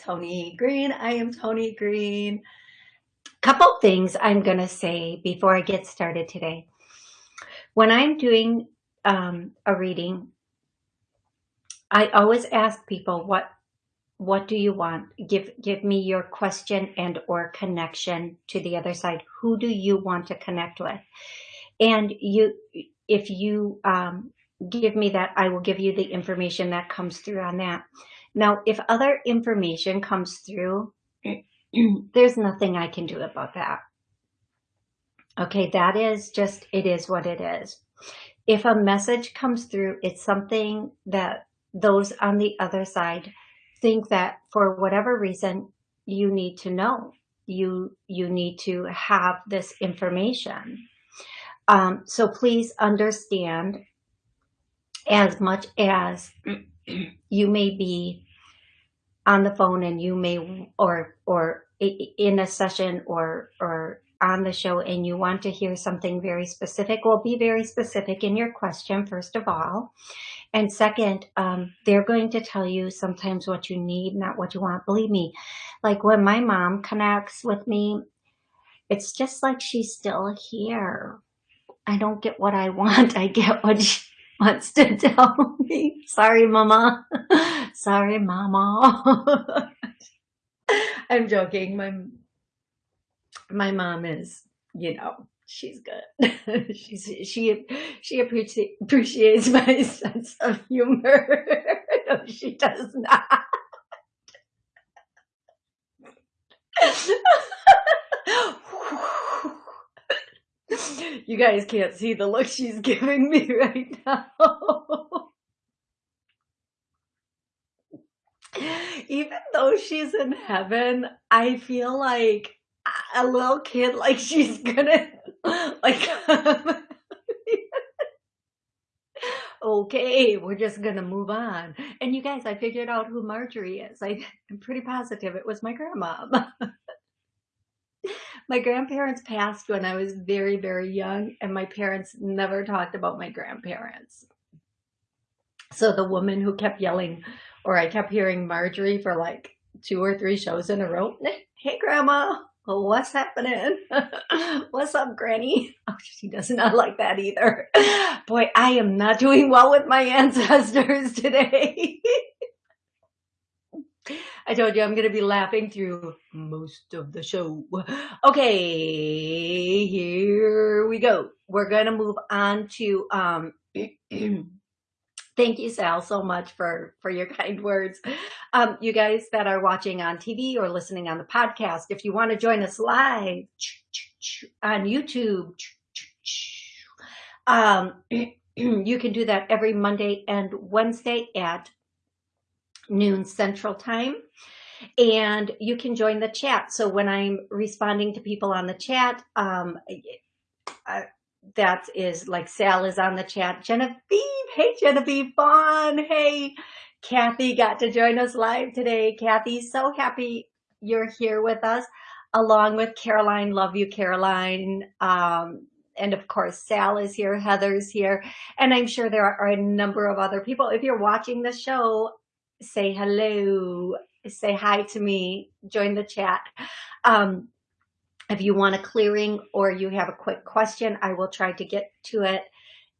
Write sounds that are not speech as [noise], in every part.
Tony Green. I am Tony Green. Couple things I'm going to say before I get started today. When I'm doing um, a reading, I always ask people what what do you want? Give give me your question and or connection to the other side. Who do you want to connect with? And you, if you um, give me that, I will give you the information that comes through on that. Now, if other information comes through, [clears throat] there's nothing I can do about that. Okay, that is just, it is what it is. If a message comes through, it's something that those on the other side think that for whatever reason you need to know. You, you need to have this information. Um, so please understand as much as [clears throat] you may be on the phone and you may or or in a session or or on the show and you want to hear something very specific, well, be very specific in your question, first of all. And second, um, they're going to tell you sometimes what you need, not what you want. Believe me, like when my mom connects with me, it's just like she's still here. I don't get what I [laughs] want. I get what she wants to [laughs] tell me. Sorry, mama. [laughs] Sorry, mama. [laughs] I'm joking. My, my mom is, you know, she's good. [laughs] she's she she appreciates appreciates [laughs] my sense of humor. no, she does not. you guys can't see the look she's giving me right now. Even though she's in heaven, I feel like a little kid, like [laughs] she's gonna like [laughs] okay, we're just gonna move on. And you guys, I figured out who Marjorie is. I, I'm pretty positive it was my grandma. [laughs] my grandparents passed when I was very, very young, and my parents never talked about my grandparents. So the woman who kept yelling, or I kept hearing Marjorie for like two or three shows in a row. [laughs] Hey, grandma, what's happening? [laughs] what's up, granny? [laughs] Oh, she does not like that either. Boy, I am not doing well with my ancestors today. I told you I'm going to be laughing through most of the show. Okay, here we go. We're going to move on to um, [clears throat] Thank you, Sal, so much for, for your [laughs] kind words. Um, you guys that are watching on TV or listening on the podcast, if you want to join us live on YouTube, um, [clears throat] you can do that every Monday and Wednesday at noon Central Time. And you can join the chat. So when I'm responding to people on the chat, um, I, that is like Sal is on the chat. Genevieve, hey Genevieve Vaughn, hey Kathy got to join us live today. Kathy, so happy you're here with us, along with Caroline. Love you, Caroline. Um, and of course, Sal is here, Heather's here, and I'm sure there are a number of other people. If you're watching the show, say hello, say hi to me, join the chat. Um, if you want a clearing or you have a quick question, I will try to get to it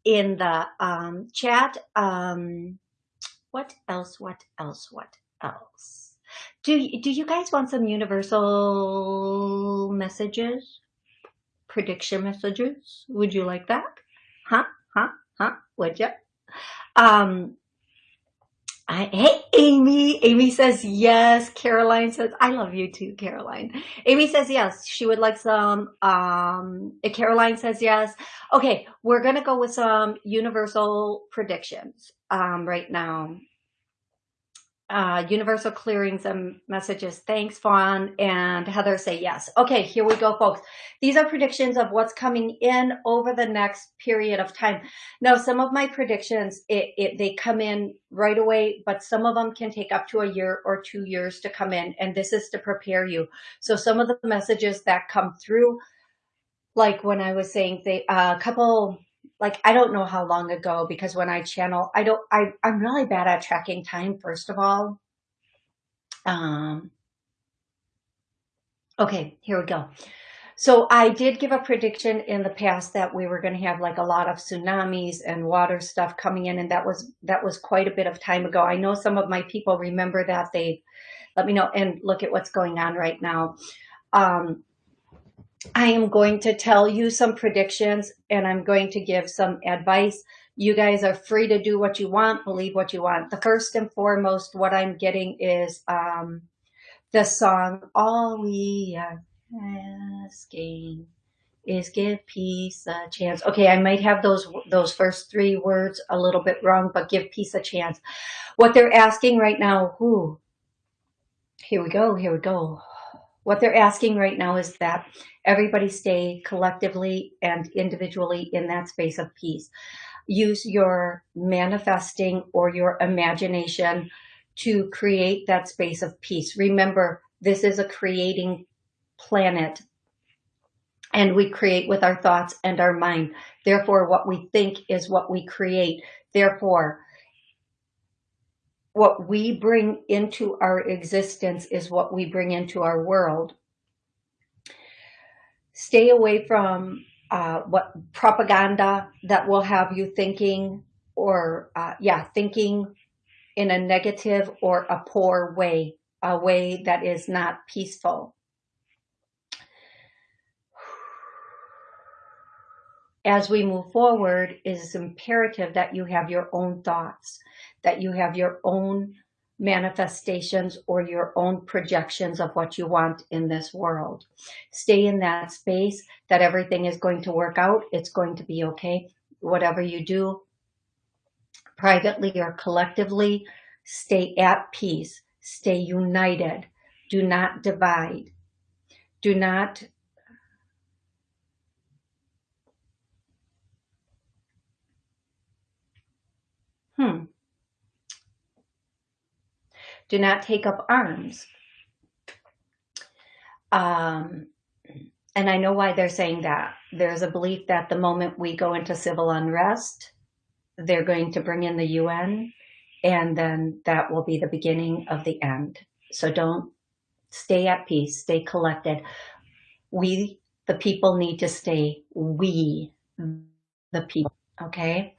in the um, chat. Um, what else? What else? What else? Do, do you guys want some universal messages? Prediction messages? Would you like that? Huh? Huh? Huh? Would you? Um, I, hey, Amy. Amy says yes. Caroline says, I love you too, Caroline. Amy says yes. She would like some. Um, Caroline says yes. Okay, we're going to go with some universal predictions um, right now uh, universal clearings and messages. Thanks, Fawn and Heather say yes. Okay, here we go, folks. These are predictions of what's coming in over the next period of time. Now, some of my predictions, it, it, they come in right away, but some of them can take up to a year or two years to come in, and this is to prepare you. So some of the messages that come through, like when I was saying, they, uh, a couple like I don't know how long ago because when I channel, I don't, I, I'm really bad at tracking time, first of all. Um, okay, here we go. So I did give a prediction in the past that we were going to have like a lot of tsunamis and water stuff coming in. And that was, that was quite a bit of time ago. I know some of my people remember that they let me know and look at what's going on right now. Um, I am going to tell you some predictions and I'm going to give some advice. You guys are free to do what you want, believe what you want. The first and foremost, what I'm getting is um, the song, All We Are asking is give peace a chance. Okay, I might have those those first three words a little bit wrong, but give peace a chance. What they're asking right now, who? Here we go, here we go. What they're asking right now is that everybody stay collectively and individually in that space of peace. Use your manifesting or your imagination to create that space of peace. Remember, this is a creating planet and we create with our thoughts and our mind. Therefore, what we think is what we create. Therefore, what we bring into our existence is what we bring into our world. Stay away from uh, what propaganda that will have you thinking or, uh, yeah, thinking in a negative or a poor way, a way that is not peaceful. as we move forward, it is imperative that you have your own thoughts, that you have your own manifestations or your own projections of what you want in this world. Stay in that space that everything is going to work out. It's going to be okay. Whatever you do, privately or collectively, stay at peace, stay united. Do not divide. Do not Hmm. Do not take up arms. Um, and I know why they're saying that. There's a belief that the moment we go into civil unrest, they're going to bring in the UN, and then that will be the beginning of the end. So don't stay at peace, stay collected. We, the people, need to stay we, the people, okay?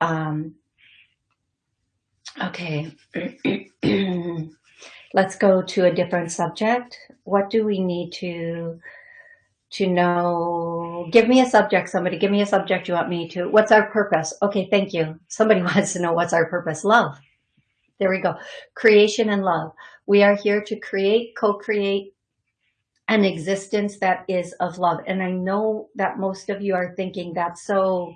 Um, Okay. [clears throat] Let's go to a different subject. What do we need to to know? Give me a subject, somebody. Give me a subject you want me to. What's our purpose? Okay, thank you. Somebody [laughs] wants to know what's our purpose. Love. There we go. Creation and love. We are here to create, co-create an existence that is of love. And I know that most of you are thinking that's so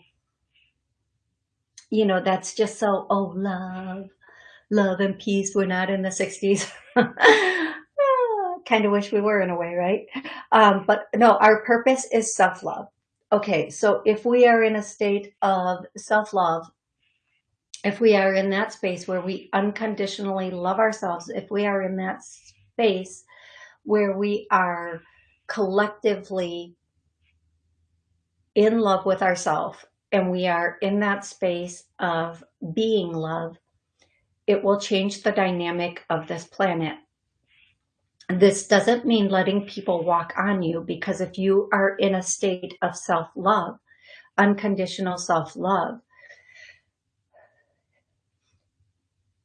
you know, that's just so, oh, love, love and peace. We're not in the 60s. kind of wish we were in a way, right? Um, but no, our purpose is self-love. Okay, so if we are in a state of self-love, if we are in that space where we unconditionally love ourselves, if we are in that space where we are collectively in love with ourselves and we are in that space of being love, it will change the dynamic of this planet. This doesn't mean letting people walk on you because if you are in a state of self-love, unconditional self-love,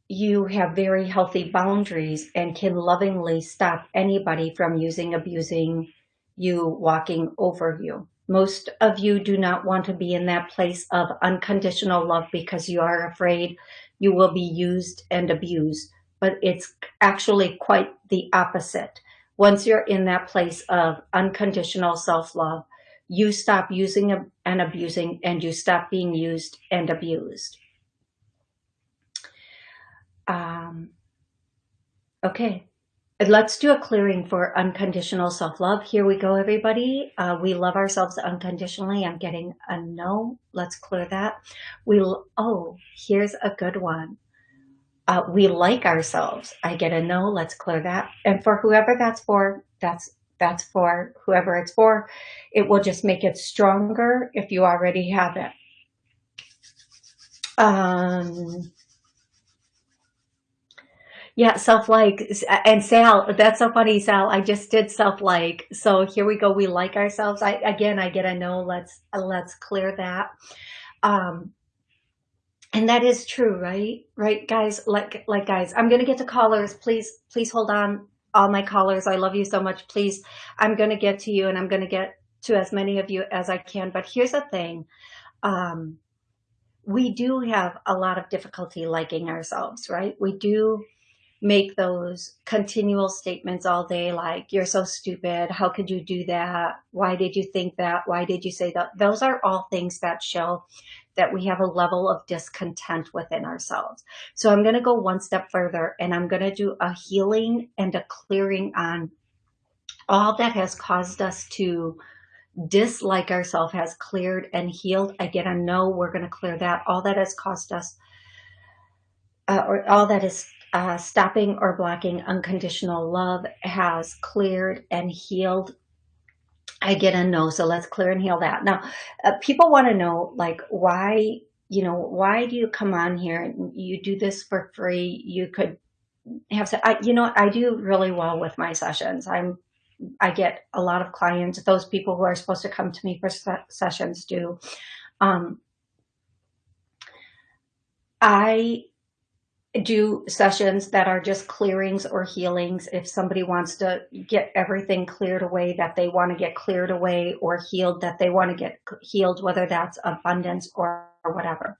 you have very healthy boundaries and can lovingly stop anybody from using, abusing you, walking over you. Most of you do not want to be in that place of unconditional love because you are afraid you will be used and abused. But it's actually quite the opposite. Once you're in that place of unconditional self-love, you stop using and abusing and you stop being used and abused. Um, okay, Let's do a clearing for unconditional self-love. Here we go, everybody. Uh, we love ourselves unconditionally. I'm getting a no. Let's clear that. We Oh, here's a good one. Uh, we like ourselves. I get a no. Let's clear that. And for whoever that's for, that's that's for whoever it's for. It will just make it stronger if you already have it. Um, Yeah, self-like. And Sal, that's so funny, Sal. I just did self-like. So here we go. We like ourselves. I again, I get a no. Let's let's clear that. Um, and that is true, right? Right, guys. Like like guys, I'm gonna get to callers. Please, please hold on, all my callers. I love you so much. Please, I'm gonna get to you, and I'm gonna get to as many of you as I can. But here's the thing. Um, we do have a lot of difficulty liking ourselves, right? We do make those continual statements all day like you're so stupid. How could you do that? Why did you think that? Why did you say that? Those are all things that show that we have a level of discontent within ourselves. So i'm going to go one step further and i'm going to do a healing and a clearing on all that has caused us to dislike ourselves has cleared and healed. Again i no we're going to clear that. All that has caused us uh, or all that is uh, stopping or blocking unconditional love has cleared and healed. I get a no, so let's clear and heal that. Now, uh, people want to know, like, why, you know, why do you come on here and you do this for free? You could have, I, you know, I do really well with my sessions. I'm, I get a lot of clients. Those people who are supposed to come to me for sessions do. Um, I do sessions that are just clearings or healings. If somebody wants to get everything cleared away that they want to get cleared away or healed that they want to get healed, whether that's abundance or, whatever.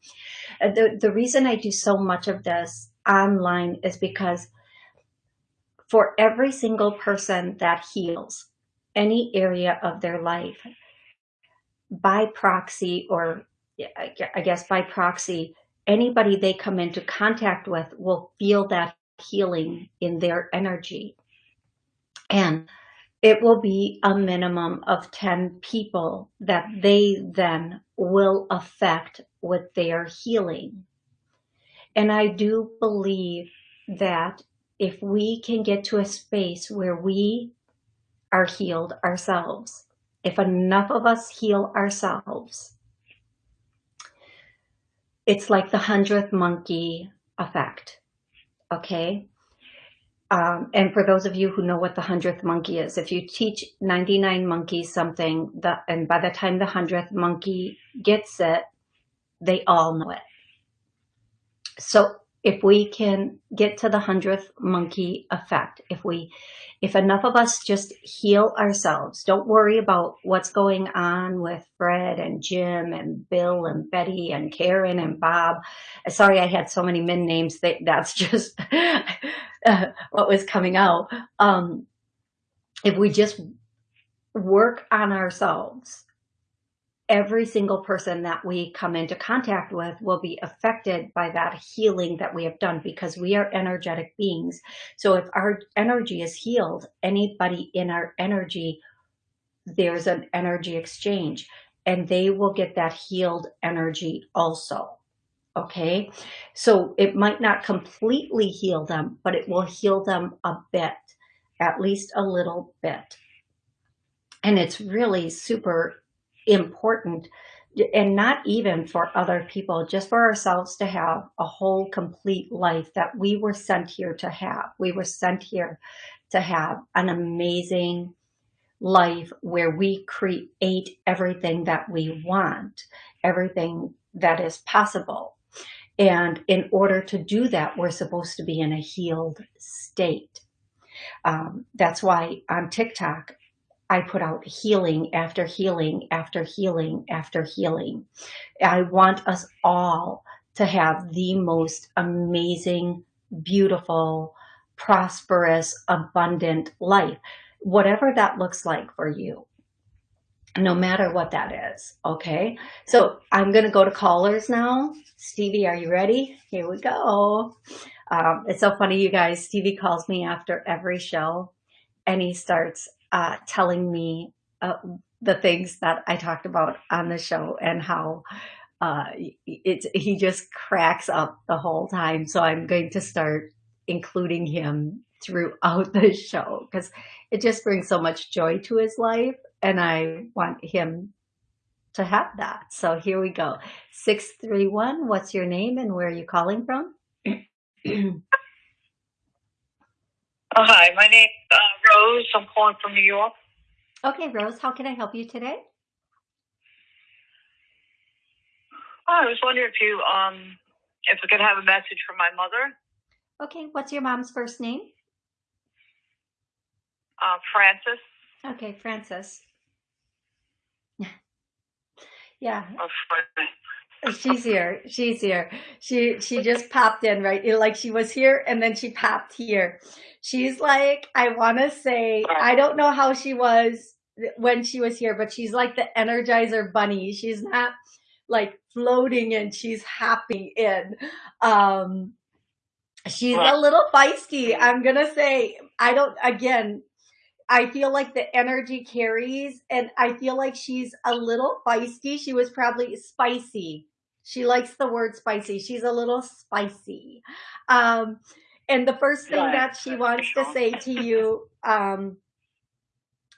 Uh, the, the reason I do so much of this online is because for every single person that heals any area of their life by proxy or I guess by proxy, anybody they come into contact with will feel that healing in their energy. And it will be a minimum of 10 people that they then will affect with their healing. And I do believe that if we can get to a space where we are healed ourselves, if enough of us heal ourselves, it's like the hundredth monkey effect. Okay. Um, and for those of you who know what the hundredth monkey is, if you teach 99 monkeys something, the, and by the time the hundredth monkey gets it, they all know it. So if we can get to the hundredth monkey effect, if we, if enough of us just heal ourselves, don't worry about what's going on with Fred and Jim and Bill and Betty and Karen and Bob. Sorry, I had so many men names that that's [laughs] just uh, what was coming out. Um, if we just work on ourselves every single person that we come into contact with will be affected by that healing that we have done because we are energetic beings. So if our energy is healed, anybody in our energy, there's an energy exchange and they will get that healed energy also. Okay. So it might not completely heal them, but it will heal them a bit, at least a little bit. And it's really super important and not even for other people, just for ourselves to have a whole complete life that we were sent here to have. We were sent here to have an amazing life where we create everything that we want, everything that is possible. And in order to do that, we're supposed to be in a healed state. Um, that's why on TikTok, I put out healing after healing after healing after healing. I want us all to have the most amazing, beautiful, prosperous, abundant life, whatever that looks like for you no matter what that is. Okay. So I'm going to go to callers now. Stevie, are you ready? Here we go. Um, it's so funny, you guys. Stevie calls me after every show and he starts uh, telling me uh, the things that I talked about on the show and how uh, it's he just cracks up the whole time. So I'm going to start including him throughout [laughs] the show because it just brings so much joy to his life and I want him to have that. So here we go. 631, what's your name and where are you calling from? [clears throat] Oh, hi, my name's uh, Rose. I'm calling from New York. Okay, Rose, how can I help you today? Oh, I was wondering if you um if I could have a message from my mother, Okay, what's your mom's first name? uh, Frances. Okay, Frances. [laughs] Yeah, Or Fran- she's here. She's here. She she just popped in, right? Like she was here and then she popped here. She's like, I want to say, I don't know how she was when she was here, but she's like the Energizer Bunny. She's not like floating in, she's hopping in. Um, she's a little feisty. I'm gonna say, I don't. Again, I feel like the energy carries, and I feel like she's a little feisty. She was probably spicy. She likes the word spicy. She's a little spicy. Um, and the first thing Right. that she wants to say to you um,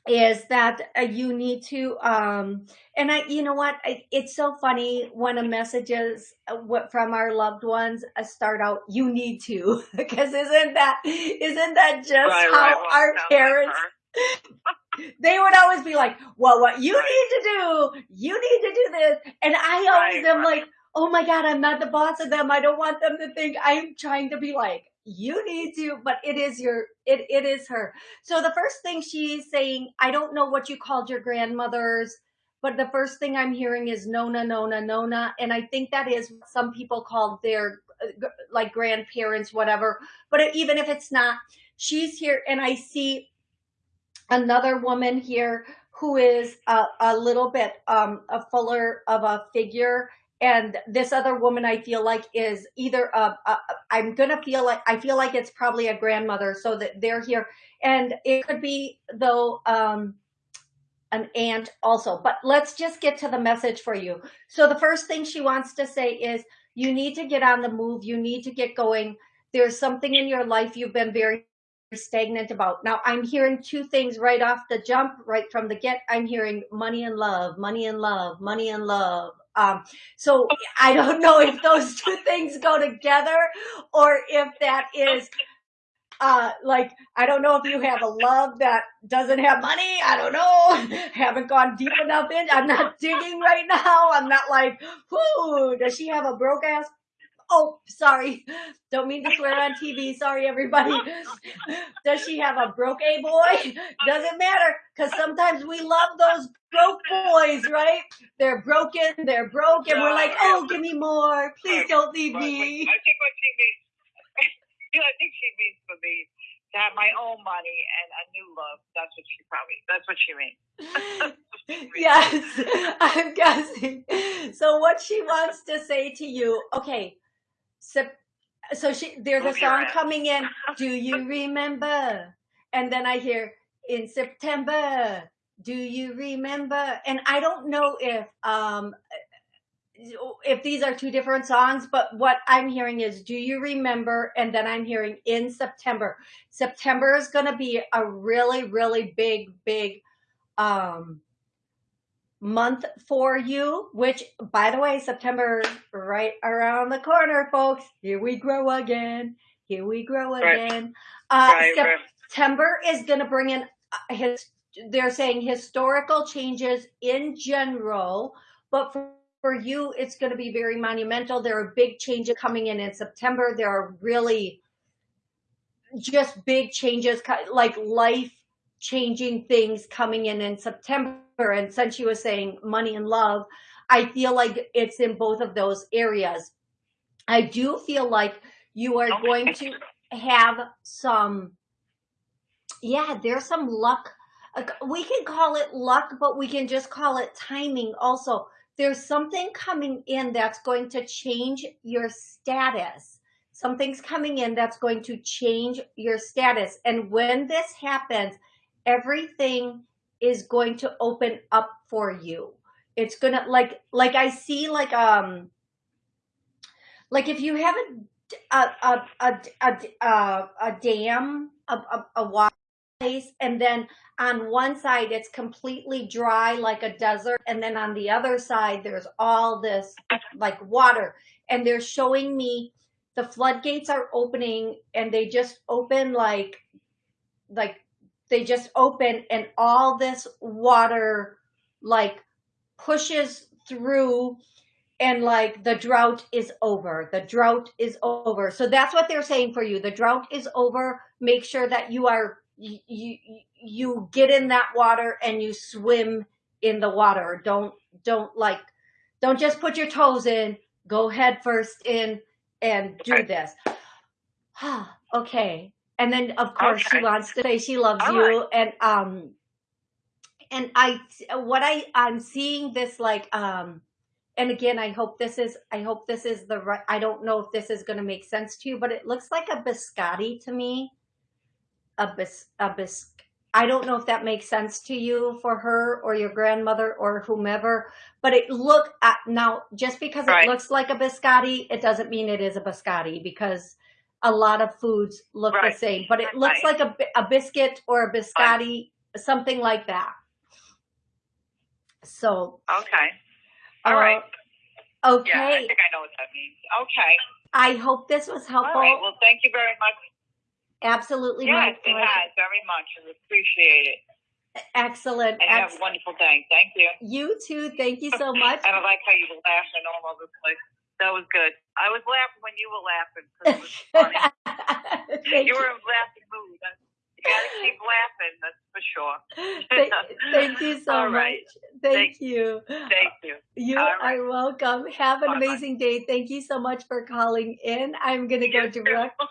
is that uh, you need to, um, and I, you know what? I, it's so funny when a messages uh, what from our loved ones uh, start out, you need to, [laughs] because isn't that, isn't that just Right, how right. Our parents. They would always be like, well, what you need to do, you need to do this. And I always Right, am right. like, oh my God, I'm not the boss of them. I don't want them to think I'm trying to be like, you need to, but it is your, it, it is her. So the first thing she's saying, I don't know what you called your grandmothers, but the first thing I'm hearing is Nona, Nona, Nona. And I think that is what some people call their like grandparents, whatever. But even if it's not, she's here and I see another woman here who is a, a little bit um, a fuller of a figure. And this other woman i feel like is either a, a i'm gonna feel like i feel like it's probably a grandmother so that they're here. And it could be though um an aunt also. But let's just get to the message for you. So the first thing she wants to say is you need to get on the move. You need to get going. There's something in your life you've been very stagnant about. Now I'm hearing two things right off the jump, right from the get. I'm hearing money and love, money and love, money and love. Um, so I don't know if those [laughs] two things go together or if that is uh like I don't know if you have a love that doesn't have money. I don't know. [laughs] Haven't gone deep enough in. I'm not digging right now. I'm not like, whoo, does she have a broke ass Oh, sorry. Don't mean to swear on TV. Sorry, everybody. Does she have a broke A boy? Doesn't matter because sometimes we love those broke boys, right? They're broken, they're broke, and we're like, oh, give me more. Please don't leave me. I think what she means, yeah, [laughs] I think she means for me to have my own money and a new love. That's what she probably. That's what she means. [laughs] yes, [laughs] I'm guessing. So what she wants to say to you, okay, so, so she there's a song coming in, [laughs] do you remember? And then I hear in September, do you remember? And I don't know if um if these are two different songs, but what I'm hearing is do you remember? And then I'm hearing in September. September is gonna be a really, really big, big um month for you, which by the way, September right around the corner, folks. Here we grow again. Here we grow Right. again. Uh, right, right. September is going to bring in uh, his, they're saying historical changes in general, but for, for you, it's going to be very monumental. There are big changes coming in in September. There are really just big changes, like life changing things coming in in September. And since you were saying money and love, I feel like it's in both of those areas. I do feel like you are Okay. going to have some, yeah, there's some luck. We can call it luck, but we can just call it timing also. There's something coming in that's going to change your status. Something's coming in that's going to change your status. And when this happens, everything is going to open up for you. It's gonna like like I see like um like if you have a a a a a, a, a dam a, a, a water place and then on one side it's completely dry like a desert and then on the other side there's all this like water and they're showing me the floodgates are opening and they just open like like they just open and all this water like pushes through and like the drought is over. The drought is over. So that's what they're saying for you. The drought is over. Make sure that you are you you, you get in that water and you swim in the water. Don't don't like don't just put your toes in. Go head first in and do this. [sighs] okay. And then of course she wants to say she loves All you and um and I what I I'm seeing this like um and again I hope this is I hope this is the right I don't know if this is going to make sense to you but it looks like a biscotti to me. A bis a bis I don't know if that makes sense to you for her or your grandmother or whomever but it look at now just because Right. it looks like a biscotti it doesn't mean it is a biscotti because a lot of foods look Right. the same but it looks Right. like a, a biscuit or a biscotti something like that so Okay. uh, All right. okay Yeah, I think I know what that means. Okay. I hope this was helpful right. Well, thank you very much. absolutely Yes, it has very much. I appreciate it. excellent And you have a wonderful day. Thank you. you too thank you so much [laughs] And I like how you were laughing all over the place. That was good. I was laughing when you were laughing 'cause it was [laughs] funny. you were in a laughing mood. You gotta keep laughing, that's for sure. Thank, thank you [laughs] so All much. right. Thank, Thank- you. Thank you. You all right. are welcome. Have an Bye-bye. amazing day. Thank you so much for calling in. I'm gonna go You too. direct.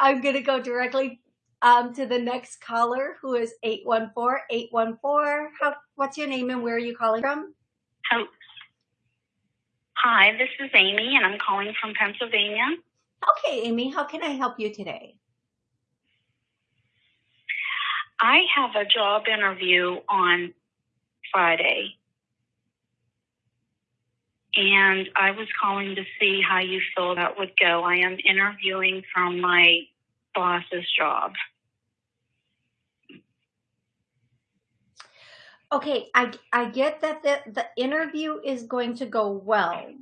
I'm gonna go directly um, to the next caller, who is eight one four eight one four. How? What's your name and where are you calling from? Hel- Hi, this is Amy, and I'm calling from Pennsylvania. Okay, Amy. How can I help you today? I have a job interview on Friday, and I was calling to see how you feel that would go. I am interviewing from my boss's job. Okay, I I get that the the interview is going to go well.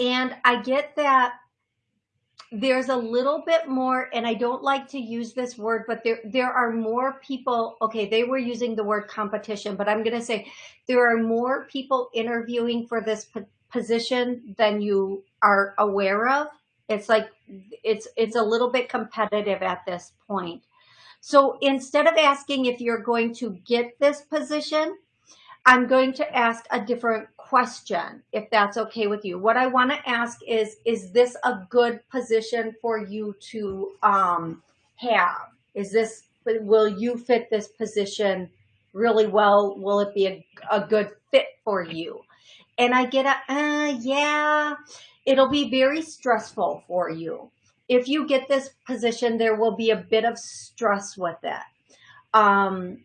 And I get that there's a little bit more and I don't like to use this word but there there are more people okay they were using the word competition but I'm going to say there are more people interviewing for this position than you are aware of. It's like it's it's a little bit competitive at this point. So instead of asking if you're going to get this position, I'm going to ask a different question, if that's okay with you. What I want to ask is, is this a good position for you to um, have? Is this, will you fit this position really well? Will it be a, a good fit for you? And I get a, uh, yeah, it'll be very stressful for you if you get this position, there will be a bit of stress with it. Um,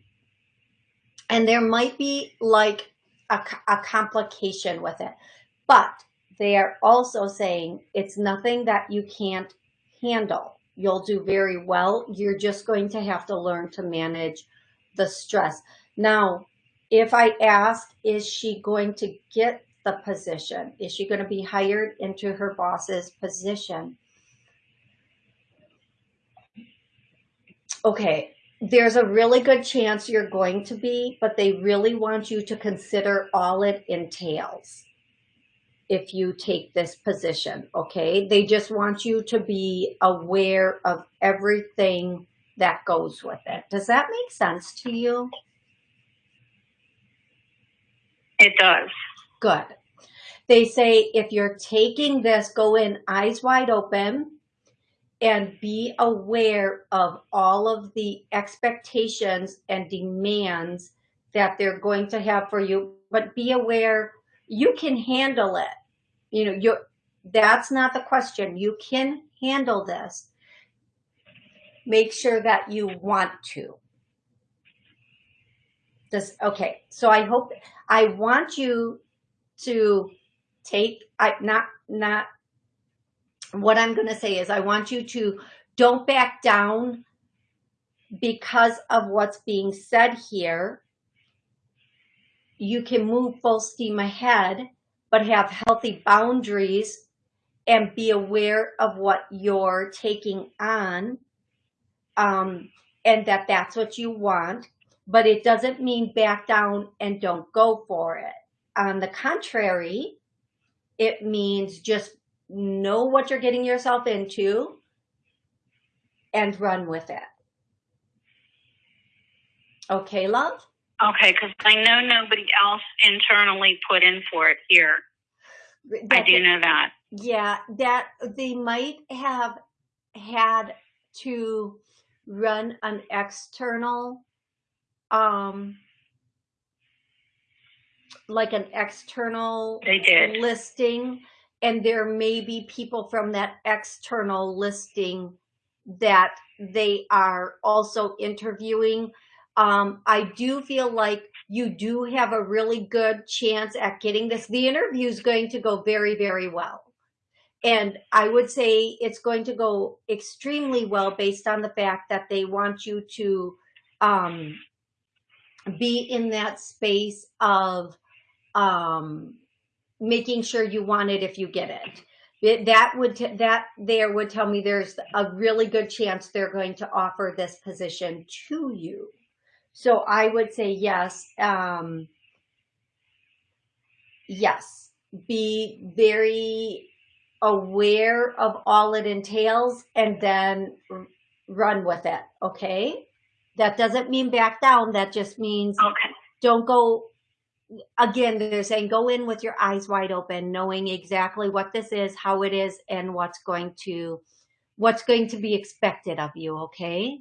and there might be like a complication with it. But they are also saying it's nothing that you can't handle. You'll do very well. You're just going to have to learn to manage the stress. Now, if I ask, is she going to get the position? Is she going to be hired into her boss's position? Okay, there's a really good chance you're going to be, but they really want you to consider all it entails if you take this position, okay? They just want you to be aware of everything that goes with it. Does that make sense to you? It does. Good. They say if you're taking this, go in eyes wide open and be aware of all of the expectations and demands that they're going to have for you, but be aware you can handle it. You know, you that's not the question. You can handle this. Make sure that you want to. Does okay. So I hope I want you to take I not not what I'm going to say is I want you to don't back down because of what's being said here. You can move full steam ahead, but have healthy boundaries and be aware of what you're taking on um, and that that's what you want, but it doesn't mean back down and don't go for it. On the contrary, it means just know what you're getting yourself into and run with it. Okay, love? Okay, because I know nobody else internally put in for it here. I do know that. Yeah, that they might have had to run an external, um, like an external They did. listing, and there may be people from that external listing that they are also interviewing. Um, I do feel like you do have a really good chance at getting this. The interview is going to go very, very well. And I would say it's going to go extremely well based on the fact that they want you to um, be in that space of um, making sure you want it if you get it. It- That would t- that there would tell me there's a really good chance they're going to offer this position to you. So I would say yes. Um, yes, be very aware of all it entails and then r- run with it. Okay. That doesn't mean back down. That just means Okay. don't go again they're saying go in with your eyes wide open knowing exactly what this is how it is and what's going to what's going to be expected of you okay?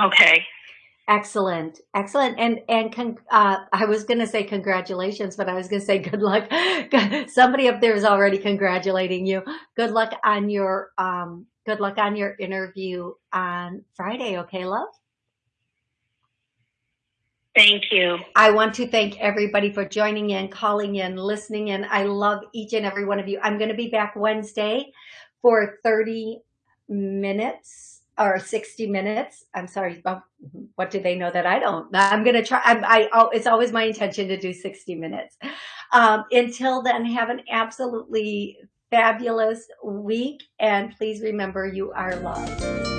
Okay. excellent. Excellent. And and con- uh, i was gonna say congratulations but i was gonna say good luck. [laughs] Somebody up there is already congratulating you. Good luck on your um good luck on your interview on friday okay love Thank you. I want to thank everybody for joining in, calling in, listening in. I love each and every one of you. I'm going to be back Wednesday for 30 minutes or 60 minutes. I'm sorry. oh, What do they know that I don't? I'm going to try. I'm, I, oh, it's always my intention to do 60 minutes. Um, until then, have an absolutely fabulous week. And please remember you are loved.